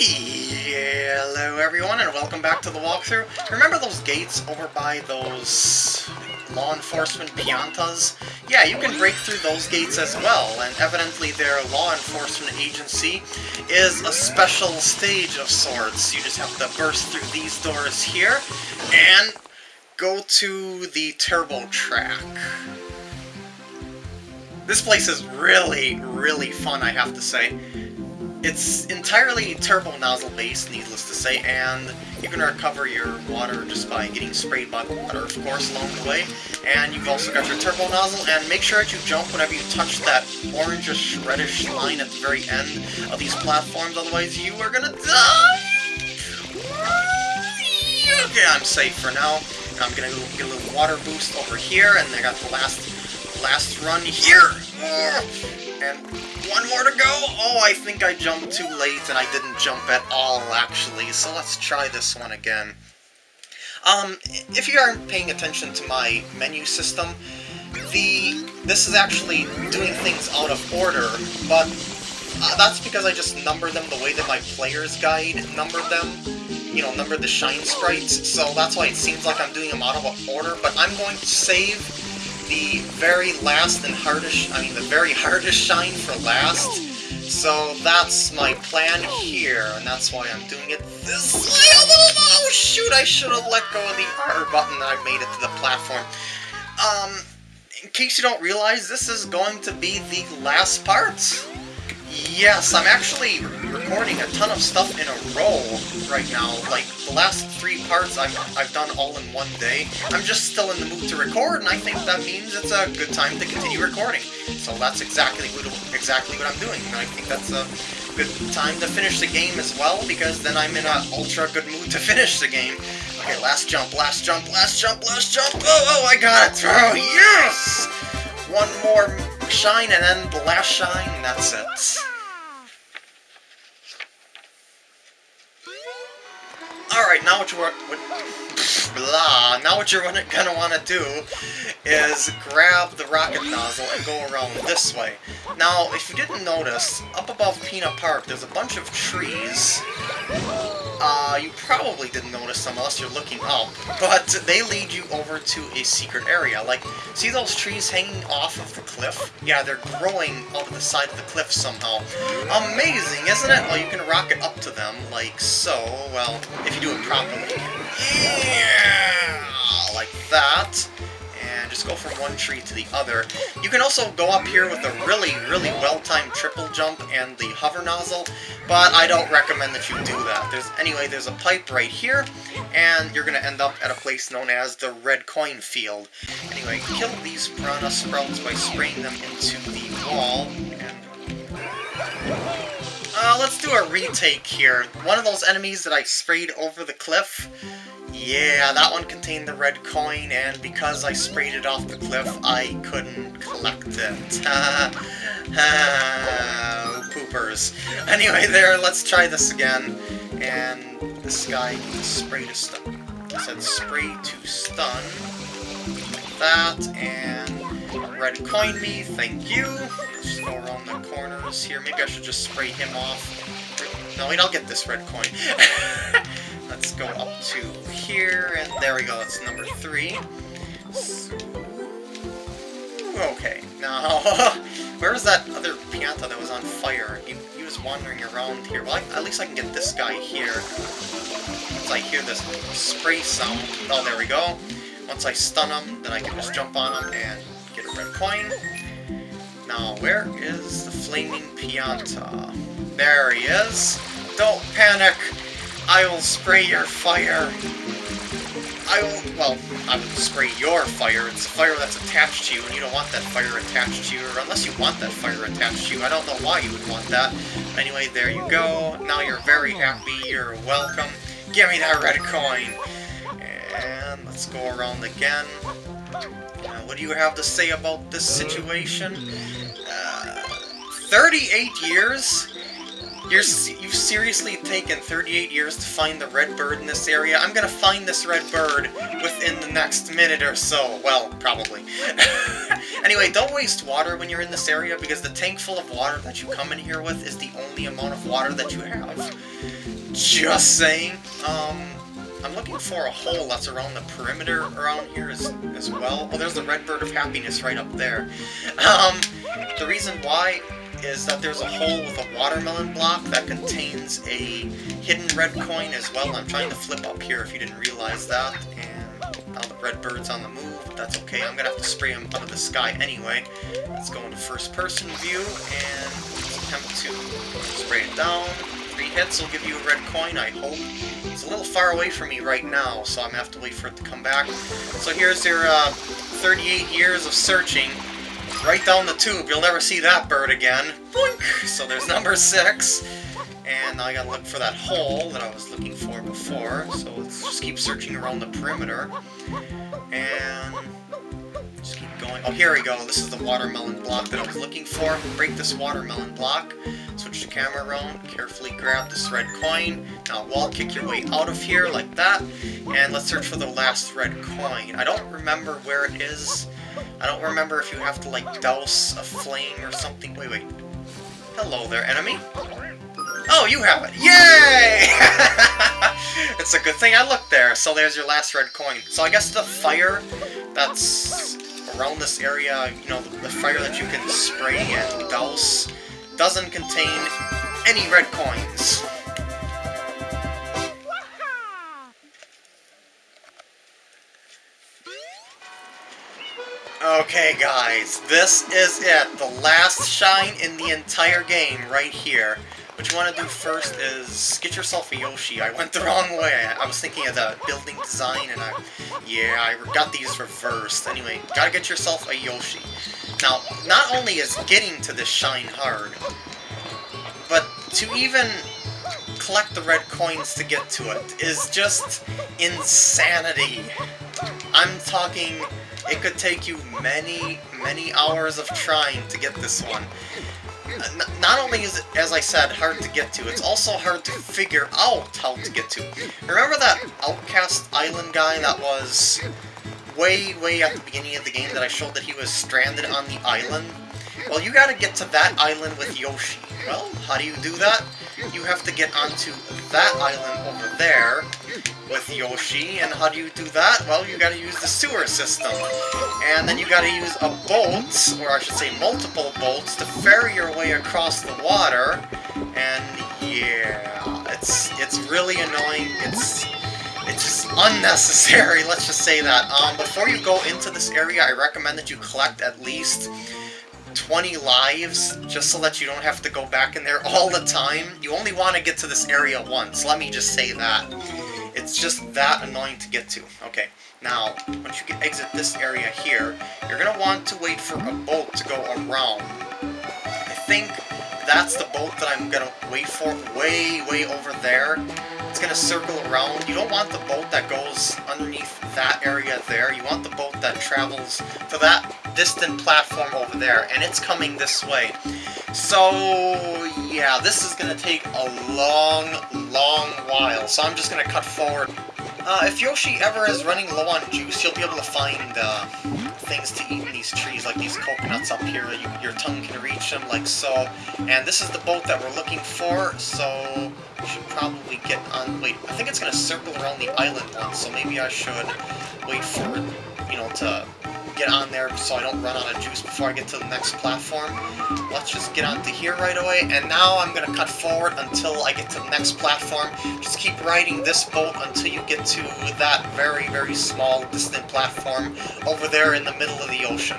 Hello everyone and welcome back to the walkthrough. Remember those gates over by those law enforcement piantas? Yeah, you can break through those gates as well, and evidently their law enforcement agency is a special stage of sorts. You just have to burst through these doors here and go to the turbo track. This place is really, really fun, I have to say. It's entirely turbo nozzle based, needless to say, and you can recover your water just by getting sprayed by the water, of course, along the way. And you've also got your turbo nozzle, and make sure that you jump whenever you touch that orangish, reddish line at the very end of these platforms, otherwise you are gonna die! Okay, I'm safe for now. I'm gonna get a little water boost over here, and I got the last, last run here! And one more to go! Oh, I think I jumped too late, and I didn't jump at all, actually, so let's try this one again. Um, if you aren't paying attention to my menu system, the this is actually doing things out of order, but uh, that's because I just number them the way that my player's guide numbered them. You know, numbered the shine sprites, so that's why it seems like I'm doing them out of order, but I'm going to save the very last and hardest, I mean the very hardest shine for last. So that's my plan here, and that's why I'm doing it this way. Oh shoot, I should have let go of the R button I made it to the platform. Um, in case you don't realize, this is going to be the last part. Yes, I'm actually recording a ton of stuff in a row right now. Like, the last three parts I've, I've done all in one day. I'm just still in the mood to record, and I think that means it's a good time to continue recording. So that's exactly what, exactly what I'm doing. And I think that's a good time to finish the game as well, because then I'm in an ultra good mood to finish the game. Okay, last jump, last jump, last jump, last jump! Oh, oh, I got it! Oh, yes! One more shine, and then the last shine, and that's it. Now what you what, blah, now what you're gonna want to do is grab the rocket nozzle and go around this way. Now, if you didn't notice, up above Pinna Park, there's a bunch of trees. Uh, you probably didn't notice them unless you're looking up, but they lead you over to a secret area. Like, see those trees hanging off of the cliff? Yeah, they're growing out of the side of the cliff somehow. Amazing, isn't it? Well, you can rocket up to them, like so. Well, if you do it properly. Yeah! Like that just go from one tree to the other. You can also go up here with a really, really well-timed triple jump and the hover nozzle, but I don't recommend that you do that. There's Anyway, there's a pipe right here, and you're going to end up at a place known as the Red Coin Field. Anyway, kill these piranha sprouts by spraying them into the wall. Uh, let's do a retake here. One of those enemies that I sprayed over the cliff, yeah, that one contained the red coin, and because I sprayed it off the cliff, I couldn't collect it. Oh, poopers. Anyway, there, let's try this again. And this guy needs spray to stun. I said spray to stun. That, and red coin me, thank you. Let's go around the corners here. Maybe I should just spray him off. No, wait, I'll get this red coin. Let's go up to here, and there we go, that's number three. Okay, now, where was that other Pianta that was on fire? He, he was wandering around here. Well, I, at least I can get this guy here. Once I hear this spray sound, oh, there we go. Once I stun him, then I can just jump on him and get a red coin. Now, where is the Flaming Pianta? There he is. Don't panic! I will spray your fire. I will, well, I will spray your fire. It's a fire that's attached to you, and you don't want that fire attached to you, or unless you want that fire attached to you. I don't know why you would want that. Anyway, there you go. Now you're very happy. You're welcome. Give me that red coin. And let's go around again. What do you have to say about this situation? Uh, 38 years? You're, you've seriously taken 38 years to find the red bird in this area? I'm gonna find this red bird within the next minute or so. Well, probably. anyway, don't waste water when you're in this area, because the tank full of water that you come in here with is the only amount of water that you have. Just saying. Um, I'm looking for a hole that's around the perimeter around here as, as well. Oh, there's the red bird of happiness right up there. Um, the reason why is that there's a hole with a watermelon block that contains a hidden red coin as well. I'm trying to flip up here if you didn't realize that. And now the red bird's on the move, but that's okay. I'm gonna have to spray him out of the sky anyway. Let's go into first person view and attempt to spray it down. Three hits will give you a red coin, I hope. It's a little far away from me right now, so I'm gonna have to wait for it to come back. So here's your uh, 38 years of searching right down the tube. You'll never see that bird again. Boink! So there's number six. And now I gotta look for that hole that I was looking for before. So let's just keep searching around the perimeter. And just keep going. Oh, here we go. This is the watermelon block that I was looking for. Break this watermelon block. Switch the camera around. Carefully grab this red coin. Now wall kick your way out of here like that. And let's search for the last red coin. I don't remember where it is. I don't remember if you have to, like, douse a flame or something. Wait, wait. Hello there, enemy. Oh, you have it! Yay! it's a good thing I looked there. So there's your last red coin. So I guess the fire that's around this area, you know, the fire that you can spray and douse, doesn't contain any red coins. Okay, guys, this is it. The last shine in the entire game right here. What you want to do first is get yourself a Yoshi. I went the wrong way. I was thinking of the building design, and I... Yeah, I got these reversed. Anyway, gotta get yourself a Yoshi. Now, not only is getting to this shine hard, but to even collect the red coins to get to it is just insanity. I'm talking it could take you many, many hours of trying to get this one. Uh, n not only is it, as I said, hard to get to, it's also hard to figure out how to get to. Remember that Outcast Island guy that was way, way at the beginning of the game that I showed that he was stranded on the island? Well, you gotta get to that island with Yoshi. Well, how do you do that? You have to get onto that island over there with Yoshi, and how do you do that? Well, you gotta use the sewer system. And then you gotta use a boat, or I should say multiple boats, to ferry your way across the water. And yeah, it's it's really annoying. It's it's just unnecessary, let's just say that. Um, before you go into this area, I recommend that you collect at least 20 lives, just so that you don't have to go back in there all the time. You only want to get to this area once, let me just say that. It's just that annoying to get to. Okay, now, once you get, exit this area here, you're going to want to wait for a boat to go around. I think that's the boat that I'm going to wait for way, way over there. It's going to circle around. You don't want the boat that goes underneath that area there. You want the boat that travels to that distant platform over there, and it's coming this way. So, yeah, this is going to take a long, long while, so I'm just going to cut forward. Uh, if Yoshi ever is running low on juice, you'll be able to find uh, things to eat in these trees, like these coconuts up here. You, your tongue can reach them, like so. And this is the boat that we're looking for, so we should probably get on... Wait, I think it's going to circle around the island once, so maybe I should wait for it, you know, to get on there so I don't run out of juice before I get to the next platform. Let's just get onto here right away, and now I'm going to cut forward until I get to the next platform. Just keep riding this boat until you get to that very, very small, distant platform over there in the middle of the ocean.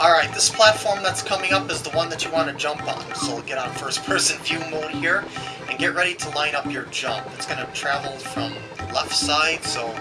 Alright, this platform that's coming up is the one that you want to jump on. So get on first-person view mode here, and get ready to line up your jump. It's going to travel from left side, so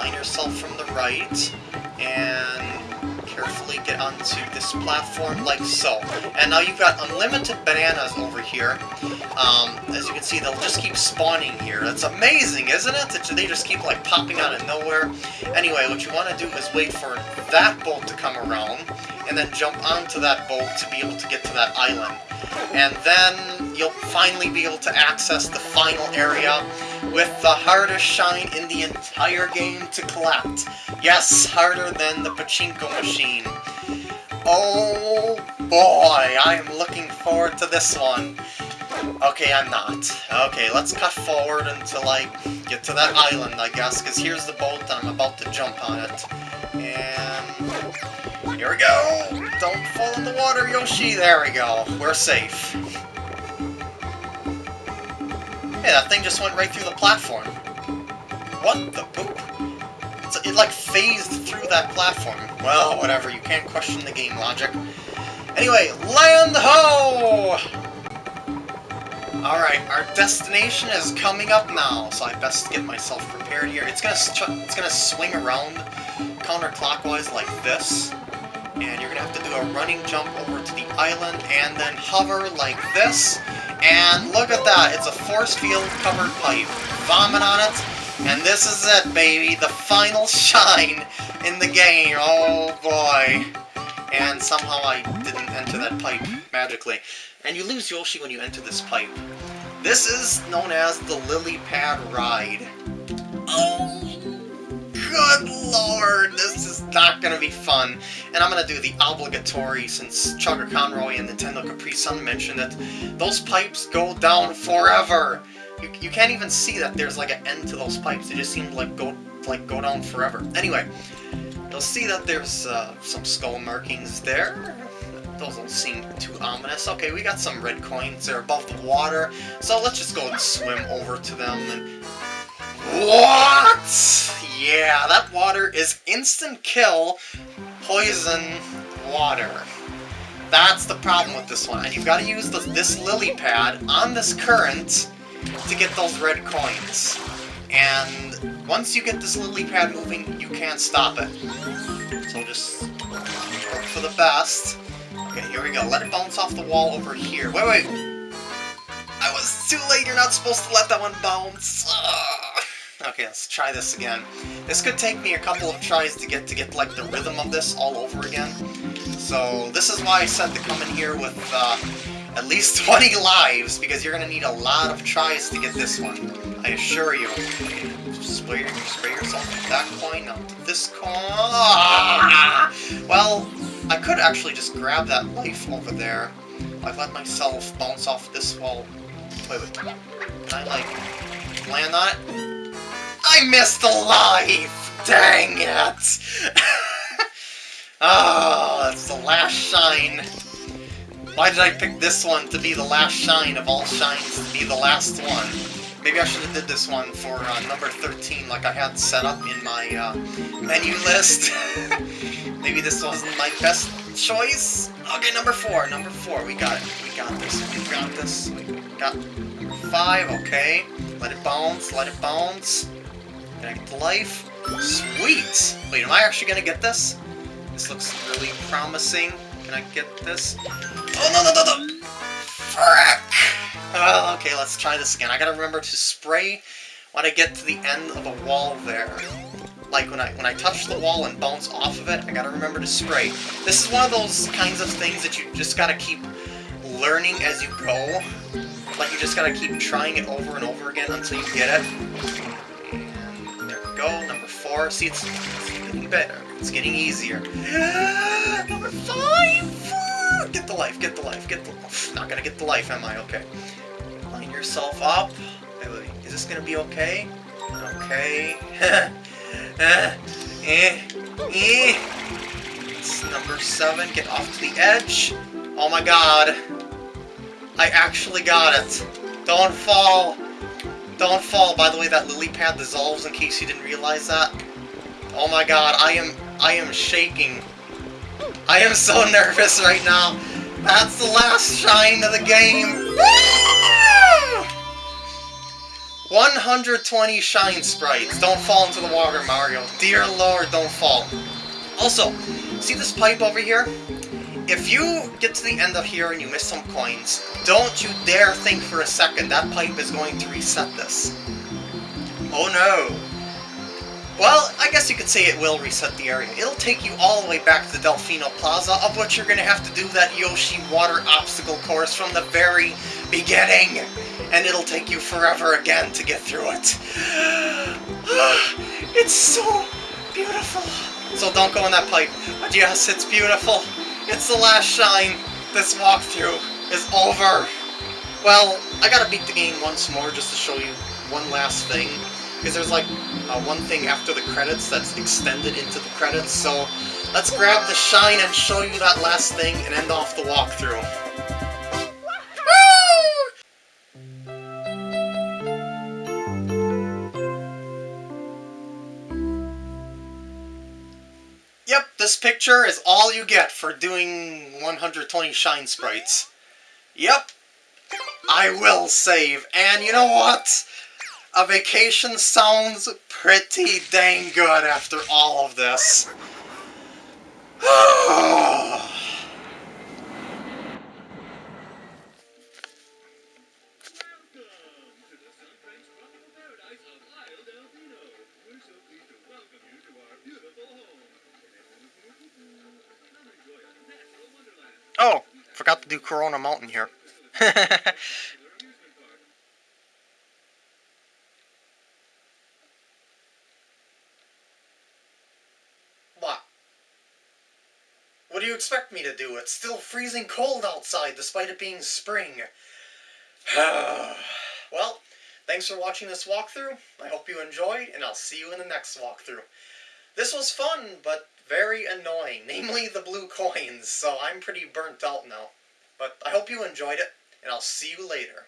line yourself from the right, and carefully get onto this platform like so. And now you've got unlimited bananas over here. Um, as you can see, they'll just keep spawning here. That's amazing, isn't it? They just keep like popping out of nowhere. Anyway, what you want to do is wait for that boat to come around, and then jump onto that boat to be able to get to that island. And then you'll finally be able to access the final area with the hardest shine in the entire game to collect. Yes, harder than the pachinko machine. Oh boy, I am looking forward to this one. Okay, I'm not. Okay, let's cut forward until I get to that island, I guess, because here's the boat and I'm about to jump on it. And... Here we go! Don't fall in the water, Yoshi! There we go. We're safe. Hey, that thing just went right through the platform. What the poop? It's, it, like, phased through that platform. Well, whatever, you can't question the game logic. Anyway, land ho! Alright, our destination is coming up now, so I best get myself prepared here. It's gonna it's gonna swing around counterclockwise like this, and you're gonna have to do a running jump over to the island and then hover like this, and look at that, it's a force field covered pipe. Vomit on it, and this is it, baby, the final shine in the game, oh boy. And somehow I didn't enter that pipe magically and you lose Yoshi when you enter this pipe. This is known as the Lily Pad Ride. Oh, good lord, this is not going to be fun. And I'm going to do the obligatory, since Chuggaaconroy and NintendoCapriSun mentioned it, those pipes go down forever. You, you can't even see that there's like an end to those pipes. They just seem like go, like go down forever. Anyway, you'll see that there's uh, some skull markings there. Those don't seem too ominous. Okay, we got some red coins. They're above the water. So let's just go and swim over to them and... What? Yeah, that water is instant kill poison water. That's the problem with this one. And you've got to use the, this lily pad on this current to get those red coins. And once you get this lily pad moving, you can't stop it. So just hope for the best. Okay, here we go. Let it bounce off the wall over here. Wait, wait! I was too late! You're not supposed to let that one bounce! Okay, let's try this again. This could take me a couple of tries to get to get like the rhythm of this all over again. So this is why I said to come in here with uh, at least 20 lives, because you're going to need a lot of tries to get this one. I assure you. Spray, spray yourself with that coin onto this coin. Ah! Well, I could actually just grab that life over there. I've let myself bounce off this wall. Wait, wait. Can I, like, land on it? I missed the life! Dang it! oh, that's the last shine. Why did I pick this one to be the last shine of all shines to be the last one? Maybe I should have did this one for uh, number 13 like I had set up in my uh, menu list. Maybe this wasn't my best choice. Okay, number four. Number four. We got it. We got this. We got this. We got number five. Okay. Let it bounce. Let it bounce. Can I get the life? Sweet! Wait, am I actually gonna get this? This looks really promising. Can I get this? Oh, no, no, no, no! Frick! Oh, okay, let's try this again. I gotta remember to spray when I get to the end of a wall there like when I when I touch the wall and bounce off of it, I gotta remember to spray. This is one of those kinds of things that you just gotta keep learning as you go. Like you just gotta keep trying it over and over again until you get it. And there we go, number four. See, it's, it's getting better. It's getting easier. number five! Get the life, get the life, get the... life. Not gonna get the life, am I? Okay. Line yourself up. Is this gonna be okay? Okay. Uh, eh, eh. It's number seven. Get off to the edge. Oh my god. I actually got it. Don't fall. Don't fall. By the way, that lily pad dissolves in case you didn't realize that. Oh my god, I am I am shaking. I am so nervous right now. That's the last shine of the game. 120 shine sprites. Don't fall into the water, Mario. Dear Lord, don't fall. Also, see this pipe over here? If you get to the end of here and you miss some coins, don't you dare think for a second that pipe is going to reset this. Oh no. Well, I guess you could say it will reset the area. It'll take you all the way back to the Delfino Plaza, of which you're going to have to do that Yoshi water obstacle course from the very beginning and it'll take you forever again to get through it. it's so beautiful. So don't go in that pipe. But yes, it's beautiful. It's the last shine. This walkthrough is over. Well, I gotta beat the game once more just to show you one last thing. Because there's like uh, one thing after the credits that's extended into the credits, so let's grab the shine and show you that last thing and end off the walkthrough. Yep, this picture is all you get for doing 120 shine sprites. Yep, I will save. And you know what? A vacation sounds pretty dang good after all of this. Oh, forgot to do Corona Mountain here. what? What do you expect me to do? It's still freezing cold outside despite it being spring. well, thanks for watching this walkthrough. I hope you enjoyed, and I'll see you in the next walkthrough. This was fun, but very annoying, namely the blue coins, so I'm pretty burnt out now. But I hope you enjoyed it, and I'll see you later.